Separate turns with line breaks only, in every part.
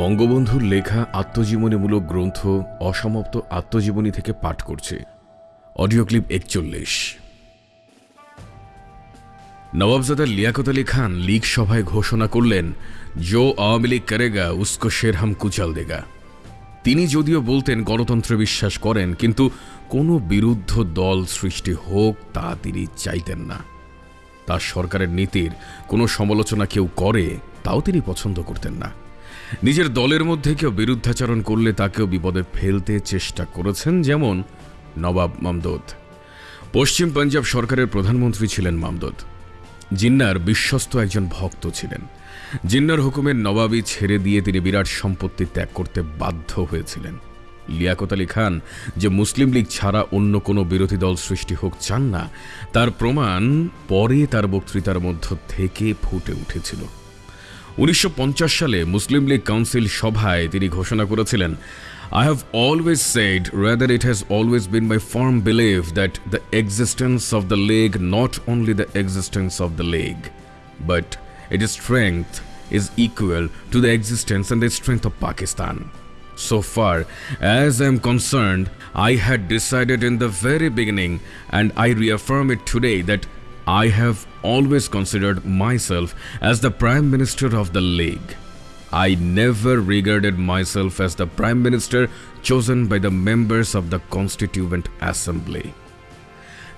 বঙ্গবন্ধুর লেখা আত্মজীবনীমূলক গ্রন্থ অসমাপ্ত আত্মজীবনী থেকে পাঠ করছে। অডিও ক্লিপ একচল্লিশ। নবাবজাদা লিয়াকত আলী খান লীগ সভায় ঘোষণা করলেন, জো আওয়ামী লীগ করেগা, উস্কো শেরহাম কুচাল দেগা। তিনি যদিও বলতেন, গণতন্ত্রে বিশ্বাস করেন, কিন্তু কোনো বিরুদ্ধ দল সৃষ্টি হোক, তা তিনি চাইতেন না। তার সরকারের নীতির কোনো সমালোচনা কেউ করে, তাও তিনি পছন্দ করতেন না। নিজের দলের মধ্যে কেউ বিরুদ্ধাচরণ করলে তাকেও বিপদে ফেলতে চেষ্টা করেছেন যেমন নবাব মামদুদ। পশ্চিম পাঞ্জাব সরকারের প্রধানমন্ত্রী ছিলেন মামদুদ। জিন্নার বিশ্বস্ত একজন ভক্ত ছিলেন। জিন্নার হুকুমের নবাবি ছেড়ে দিয়ে তিনি বিরাট সম্পত্তি ত্যাগ করতে বাধ্য হয়েছিলেন। লিয়াকত আলী খান যে মুসলিম লীগ ছাড়া অন্য কোনো বিরোধী দল সৃষ্টি হোক চান না, তার প্রমাণ পরে তার বক্তৃতার মধ্য থেকে ফুটে উঠেছিল। উনিশশো পঞ্চাশ সালে মুসলিম লীগ কাউন্সিল সভায় তিনি ঘোষণা করেছিলেন I have always said rather it has always been my firm belief that the existence of the league not only the existence of the league but it is strength is equal to the existence and the strength of Pakistan. So far as I am concerned, I had decided in the very beginning, and I reaffirm it today, that I have always considered myself as the Prime Minister of the League. I never regarded myself as the Prime Minister chosen by the members of the Constituent Assembly.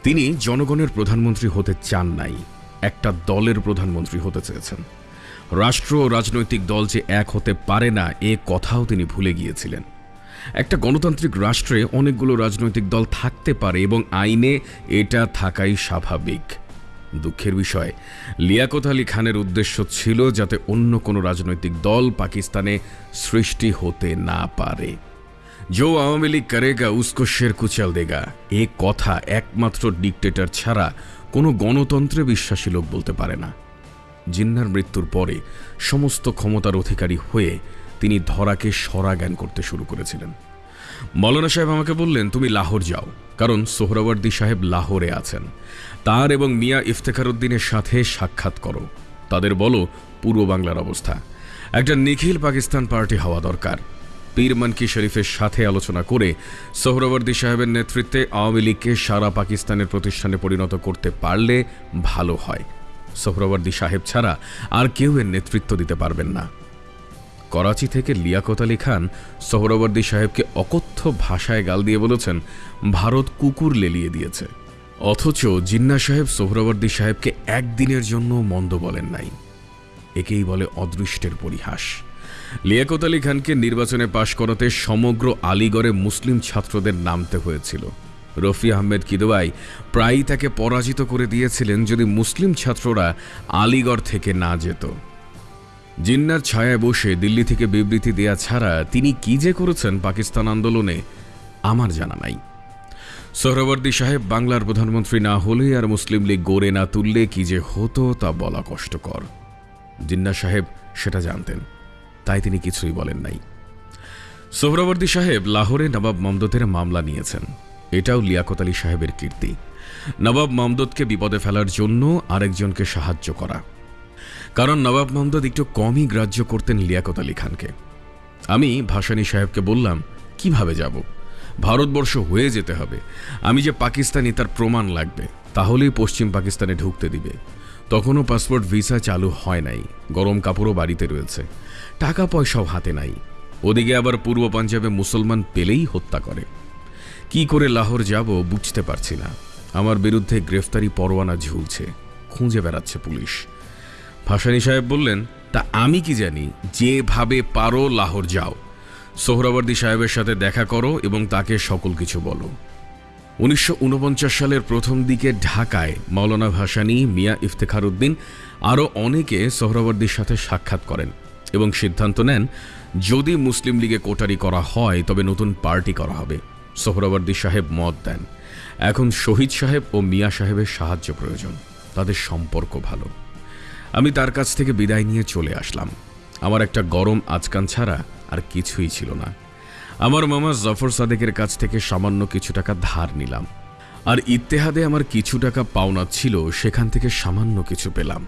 তিনি জনগণের প্রধানমন্ত্রী হতে চান নাই একটা দলের প্রধানমন্ত্রী হতে চেয়েছেন রাষ্ট্র ও রাজনৈতিক দল যে এক হতে পারে না এ কথাও তিনি ভুলে গিয়েছিলেন একটা গণতান্ত্রিক রাষ্ট্রে অনেকগুলো রাজনৈতিক দল থাকতে পারে এবং আইনে এটা থাকাই স্বাভাবিক দুঃখের বিষয়। লিয়াকত আলী খানের উদ্দেশ্য ছিল যাতে অন্য কোনো রাজনৈতিক দল পাকিস্তানে সৃষ্টি হতে না পারে। জো আওয়ামী লীগ করেগা, উস্কো শের কুচাল দেগা। এ কথা একমাত্র ডিকটেটর ছাড়া কোনো গণতন্ত্রে বিশ্বাসী লোক বলতে পারে না। জিন্নার মৃত্যুর পরে সমস্ত ক্ষমতার অধিকারী হয়ে তিনি ধরাকে সরা জ্ঞান করতে শুরু করেছিলেন। মৌলানা সাহেব আমাকে বললেন, তুমি লাহোর যাও। কারণ সোহরাওয়ার্দী সাহেব লাহোরে আছেন। তার এবং মিয়া ইফতেখার উদ্দিনের সাথে সাক্ষাৎ করো। তাদের বলো পূর্ব বাংলার অবস্থা। একটা নিখিল পাকিস্তান পার্টি হওয়া দরকার। পীর মানকি শরীফের সাথে আলোচনা করে সোহরাওয়ার্দী সাহেবের নেতৃত্বে আওয়ামী লীগকে সারা পাকিস্তানের প্রতিষ্ঠানে পরিণত করতে পারলে ভালো হয়। সোহরাওয়ার্দী সাহেব ছাড়া আর কেউ এর নেতৃত্ব দিতে পারবেন না। করাচি থেকে লিয়াকত আলী খান সোহরাওয়ার্দী সাহেবকে অকথ্য ভাষায় গাল দিয়ে বলেছেন, ভারত কুকুর লেলিয়ে দিয়েছে। অথচ জিন্না সাহেব সোহরাওয়ার্দী সাহেবকে একদিনের জন্য মন্দ বলেন নাই। একেই বলে অদৃষ্টের পরিহাস। লিয়াকত আলী খানকে নির্বাচনে পাশ করাতে সমগ্র আলিগড়ে মুসলিম ছাত্রদের নামতে হয়েছিল। রফি আহমেদ কিদোয়াই প্রায়ই তাকে পরাজিত করে দিয়েছিলেন যদি মুসলিম ছাত্ররা আলিগড় থেকে না যেত। জিন্নার ছায়ায় বসে দিল্লি থেকে বিবৃতি দেয়া ছাড়া তিনি কি যে করেছেন পাকিস্তান আন্দোলনে, আমার জানা নাই। সোহরাবর্দী সাহেব বাংলার প্রধানমন্ত্রী না হলে আর মুসলিম লীগ গড়ে না তুললে কি যে হতো তা বলা কষ্টকর। জিন্না সাহেব সেটা জানতেন, তাই তিনি কিছুই বলেন নাই। সোহরাবর্দী সাহেব লাহোরে নবাব মমদতের মামলা নিয়েছেন। এটাও লিয়াকত আলী সাহেবের কীর্তি। নবাব মমদতকে বিপদে ফেলার জন্য আরেকজনকে সাহায্য করা। কারণ নবাব মমদদ একটু কমই গ্রাহ্য করতেন লিয়াকত আলী খানকে। আমি ভাসানী সাহেবকে বললাম, কীভাবে যাব? ভারতবর্ষ হয়ে যেতে হবে। আমি যে পাকিস্তানি তার প্রমাণ লাগবে, তাহলেই পশ্চিম পাকিস্তানে ঢুকতে দিবে। তখনও পাসপোর্ট ভিসা চালু হয় নাই, গরম কাপড়ও বাড়িতে রয়েছে। টাকা পয়সাও হাতে নাই। ওদিকে আবার পূর্ব পাঞ্জাবে মুসলমান পেলেই হত্যা করে। কি করে লাহোর যাব বুঝতে পারছি না। আমার বিরুদ্ধে গ্রেফতারি পরোয়ানা ঝুলছে, খুঁজে বেড়াচ্ছে পুলিশ। ভাসানী সাহেব বললেন, তা আমি কি জানি? যেভাবে পারো লাহোর যাও। সোহরাবর্দী সাহেবের সাথে দেখা করো এবং তাকে সকল কিছু বলো। উনিশশো উনপঞ্চাশ সালের প্রথম দিকে ঢাকায় মাওলানা ভাসানী মিয়া ইফতেখার উদ্দিন আরও অনেকে সোহরাবর্দীর সাথে সাক্ষাৎ করেন এবং সিদ্ধান্ত নেন, যদি মুসলিম লীগে কোটারি করা হয়, তবে নতুন পার্টি করা হবে। সোহরাবর্দী সাহেব মত দেন। এখন শহীদ সাহেব ও মিয়া সাহেবের সাহায্য প্রয়োজন। তাদের সম্পর্ক ভালো। আমি তার কাছ থেকে বিদায় নিয়ে চলে আসলাম। আমার একটা গরম আজকান ছাড়া আর কিছুই ছিল না। আমার মামা জফর সাদেকের কাছ থেকে সামান্য কিছু টাকা ধার নিলাম। আর ইত্তেহাদে আমার কিছু টাকা পাওনা ছিল, সেখান থেকে সামান্য কিছু পেলাম।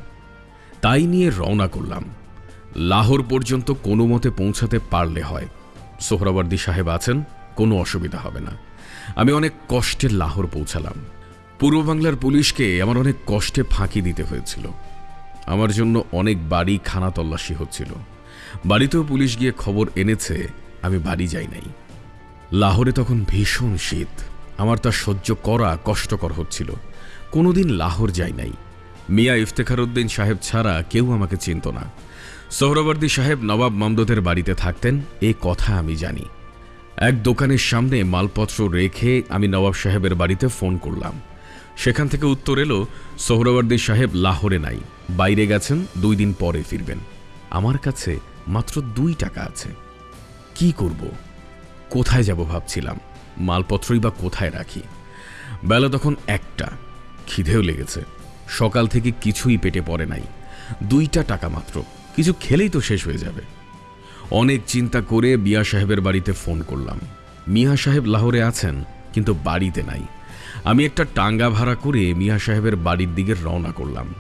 তাই নিয়ে রওনা করলাম। লাহোর পর্যন্ত কোনো মতে পৌঁছাতে পারলে হয়। সোহরাওয়ার্দী সাহেব আছেন, কোনো অসুবিধা হবে না। আমি অনেক কষ্টে লাহোর পৌঁছালাম। পূর্ব বাংলার পুলিশকে আমার অনেক কষ্টে ফাঁকি দিতে হয়েছিল। আমার জন্য অনেক বাড়ি খানা তল্লাশি হচ্ছিল। বাড়িতেও পুলিশ গিয়ে খবর এনেছে, আমি বাড়ি যাই নাই। লাহোরে তখন ভীষণ শীত। আমার তা সহ্য করা কষ্টকর হচ্ছিল। কোনোদিন লাহোর যাই নাই। মিয়া ইফতেখার উদ্দিন সাহেব ছাড়া কেউ আমাকে চিনত না। সোহরাবর্দী সাহেব নবাব মামদদের বাড়িতে থাকতেন, এ কথা আমি জানি। এক দোকানের সামনে মালপত্র রেখে আমি নবাব সাহেবের বাড়িতে ফোন করলাম। সেখান থেকে উত্তর এলো, সোহরাবর্দী সাহেব লাহোরে নাই। বাইরে গেছেন, দুই দিন পরে ফিরবেন। আমার কাছে মাত্র দুই টাকা আছে। কি করব? কোথায় যাব ভাবছিলাম। মালপত্রই বা কোথায় রাখি? বেলা তখন একটা। খিদেও লেগেছে। সকাল থেকে কিছুই পেটে পড়ে নাই। দুইটা টাকা মাত্র। কিছু খেলেই তো শেষ হয়ে যাবে। অনেক চিন্তা করে মিয়া সাহেবের বাড়িতে ফোন করলাম। মিয়া সাহেব লাহোরে আছেন, কিন্তু বাড়িতে নাই। আমি একটা টাঙ্গা ভাড়া করে মিয়া সাহেবের বাড়ির দিকে রওনা করলাম।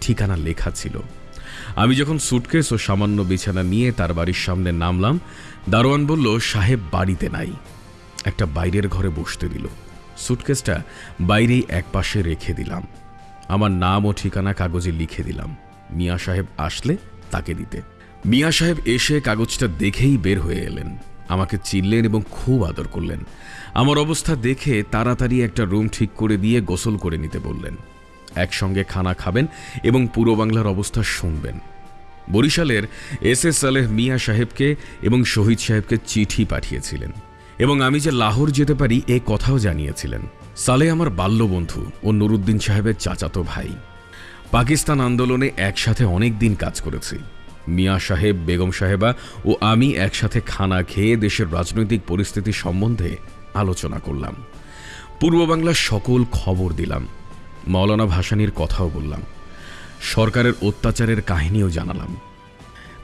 ঠিকানা লেখা ছিল। আমি যখন সুটকেস ও সামান্য বিছানা নিয়ে তার বাড়ির সামনে নামলাম, দারোয়ান বলল, সাহেব বাড়িতে নাই। একটা বাইরের ঘরে বসতে দিল। সুটকেসটা বাইরেই এক পাশে রেখে দিলাম। আমার নাম ও ঠিকানা কাগজে লিখে দিলাম। মিয়া সাহেব আসলে তাকে দিতে। মিয়া সাহেব এসে কাগজটা দেখেই বের হয়ে এলেন। আমাকে চিনলেন এবং খুব আদর করলেন। আমার অবস্থা দেখে তাড়াতাড়ি একটা রুম ঠিক করে দিয়ে গোসল করে নিতে বললেন। একসঙ্গে খানা খাবেন এবং পূর্ব বাংলার অবস্থা শুনবেন। বরিশালের এস এস সালেহ মিয়া সাহেবকে এবং শহীদ সাহেবকে চিঠি পাঠিয়েছিলেন এবং আমি যে লাহোর যেতে পারি এ কথাও জানিয়েছিলেন। সালে আমার বাল্যবন্ধু ও নুরুদ্দিন সাহেবের চাচাতো ভাই। পাকিস্তান আন্দোলনে একসাথে অনেক দিন কাজ করেছি। মিয়া সাহেব, বেগম সাহেবা ও আমি একসাথে খানা খেয়ে দেশের রাজনৈতিক পরিস্থিতি সম্বন্ধে আলোচনা করলাম। পূর্ব বাংলার সকল খবর দিলাম। মৌলানা ভাসানির কথাও বললাম। সরকারের অত্যাচারের কাহিনীও জানালাম।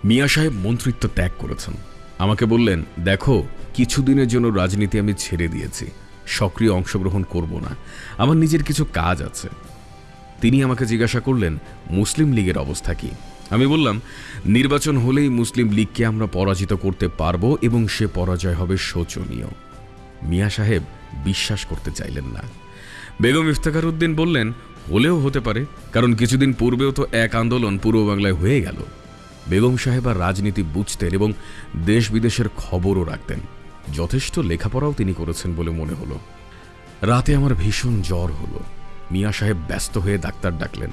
মিয়া সাহেব মন্ত্রিত্ব ত্যাগ করেছেন। আমাকে বললেন, দেখো, কিছুদিনের জন্য রাজনীতি আমি ছেড়ে দিয়েছি। সক্রিয় অংশগ্রহণ করব না। আমার নিজের কিছু কাজ আছে। তিনি আমাকে জিজ্ঞাসা করলেন, মুসলিম লীগের অবস্থা কি? আমি বললাম, নির্বাচন হলেই মুসলিম লীগকে আমরা পরাজিত করতে পারব এবং সে পরাজয় হবে শোচনীয়। মিয়া সাহেব বিশ্বাস করতে চাইলেন না। বেগম ইফতেখার উদ্দিন বললেন, হলেও হতে পারে, কারণ কিছুদিন পূর্বেও তো এক আন্দোলন পূর্ব বাংলায় হয়ে গেল। বেগম সাহেব আর রাজনীতি বুঝতেন এবং দেশ বিদেশের খবরও রাখতেন। যথেষ্ট লেখাপড়াও তিনি করেছেন বলে মনে হলো। রাতে আমার ভীষণ জ্বর হলো। মিয়া সাহেব ব্যস্ত হয়ে ডাক্তার ডাকলেন।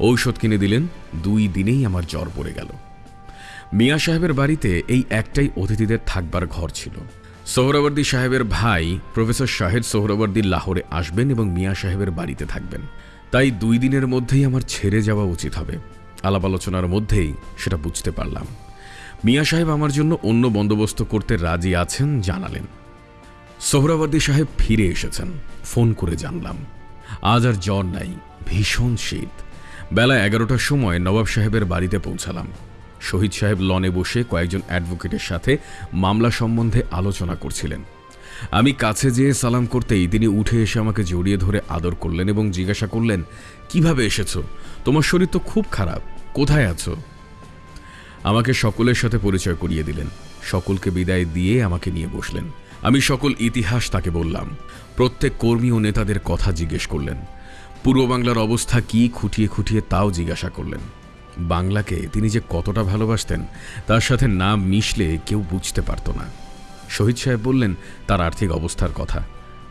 ঔষধ কিনে দিলেন, দুই দিনেই আমার জ্বর পড়ে গেল। মিয়া সাহেবের বাড়িতে এই একটাই অতিথিদের থাকবার ঘর ছিল। সোহরাবর্দী সাহেবের ভাই প্রফেসর শাহেদ সোহরাবর্দী লাহোরে আসবেন এবং মিয়া সাহেবের বাড়িতে থাকবেন। তাই দুই দিনের মধ্যেই আমার ছেড়ে যাওয়া উচিত হবে। আলাপ আলোচনার মধ্যেই সেটা বুঝতে পারলাম। মিয়া সাহেব আমার জন্য অন্য বন্দোবস্ত করতে রাজি আছেন, জানালেন। সোহরাবর্দী সাহেব ফিরে এসেছেন। ফোন করে জানলাম। আজ আর জ্বর নাই, ভীষণ শীত। বেলা এগারোটার সময় নবাব সাহেবের বাড়িতে পৌঁছালাম। শহীদ সাহেব লনে বসে কয়েকজন অ্যাডভোকেটের সাথে মামলা সম্বন্ধে আলোচনা করছিলেন। আমি কাছে যেয়ে সালাম করতেই তিনি উঠে এসে আমাকে জড়িয়ে ধরে আদর করলেন এবং জিজ্ঞাসা করলেন, কীভাবে এসেছ? তোমার শরীর তো খুব খারাপ। কোথায় আছো? আমাকে সকলের সাথে পরিচয় করিয়ে দিলেন। সকলকে বিদায় দিয়ে আমাকে নিয়ে বসলেন। আমি সকল ইতিহাস তাকে বললাম। প্রত্যেক কর্মী ও নেতাদের কথা জিজ্ঞেস করলেন। পূর্ব বাংলার অবস্থা কি খুঁটিয়ে খুঁটিয়ে তাও জিজ্ঞাসা করলেন। বাংলাকে তিনি যে কতটা ভালোবাসতেন, তার সাথে না মিশলে কেউ বুঝতে পারত না। শহীদ সাহেব বললেন, তার আর্থিক অবস্থার কথা।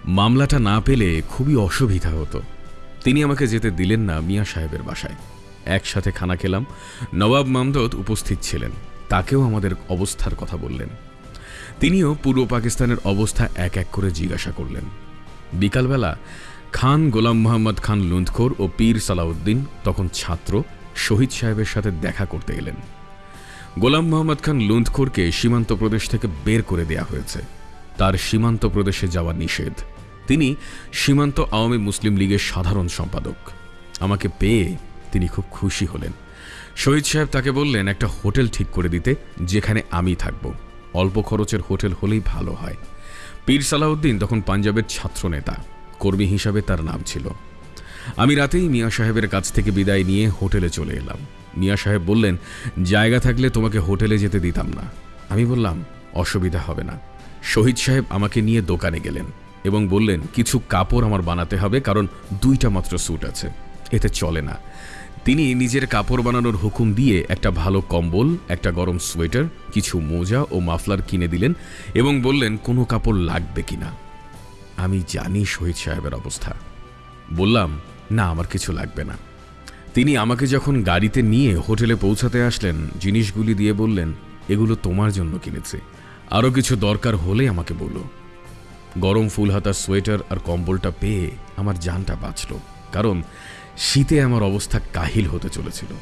মামলাটা না পেলে খুবই অসুবিধা হতো। তিনি আমাকে যেতে দিলেন না মিয়া সাহেবের বাসায়। একসাথে খানা খেলাম। নবাব মামদত উপস্থিত ছিলেন। তাকেও আমাদের অবস্থার কথা বললেন। তিনিও পূর্ব পাকিস্তানের অবস্থা এক এক করে জিজ্ঞাসা করলেন। বিকালবেলা খান গোলাম মোহাম্মদ খান লুন্ধখোর ও পীর সালাউদ্দিন, তখন ছাত্র শহীদ সাহেবের সাথে দেখা করতে এলেন। গোলাম মোহাম্মদ খান লুন্ধখোরকে সীমান্ত প্রদেশ থেকে বের করে দেয়া হয়েছে। তার সীমান্ত প্রদেশে যাওয়া নিষেধ। তিনি সীমান্ত আওয়ামী মুসলিম লীগের সাধারণ সম্পাদক। আমাকে পেয়ে তিনি খুব খুশি হলেন। শহীদ সাহেব তাকে বললেন, একটা হোটেল ঠিক করে দিতে, যেখানে আমি থাকব। অল্প খরচের হোটেল হলেই ভালো হয়। পীর সালাউদ্দিন তখন পাঞ্জাবের ছাত্রনেতা, কর্মী হিসাবে তার নাম ছিল। আমি রাতেই মিয়া সাহেবের কাছ থেকে বিদায় নিয়ে হোটেলে চলে এলাম। মিয়া সাহেব বললেন, জায়গা থাকলে তোমাকে হোটেলে যেতে দিতাম না। আমি বললাম, অসুবিধা হবে না। শহীদ সাহেব আমাকে নিয়ে দোকানে গেলেন এবং বললেন, কিছু কাপড় আমার বানাতে হবে, কারণ দুইটা মাত্র স্যুট আছে। এতে চলে না। তিনি নিজের কাপড় বানানোর হুকুম দিয়ে একটা ভালো কম্বল, একটা গরম সোয়েটার, কিছু মোজা ও মাফলার কিনে দিলেন এবং বললেন, কোনো কাপড় লাগবে কিনা আমি জানি শহীদ সাহেবের অবস্থা। বললাম না, আমার কিছু লাগবে না। তিনি আমাকে যখন গাড়িতে নিয়ে হোটেলে পৌঁছাতে আসলেন, জিনিসগুলি দিয়ে বললেন, এগুলো তোমার জন্য কিনেছে। আরও কিছু দরকার হলে আমাকে বলো। গরম ফুল হাতার সোয়েটার আর কম্বলটা পেয়ে আমার জানটা বাঁচল, কারণ শীতে আমার অবস্থা কাহিল হতে চলেছিল।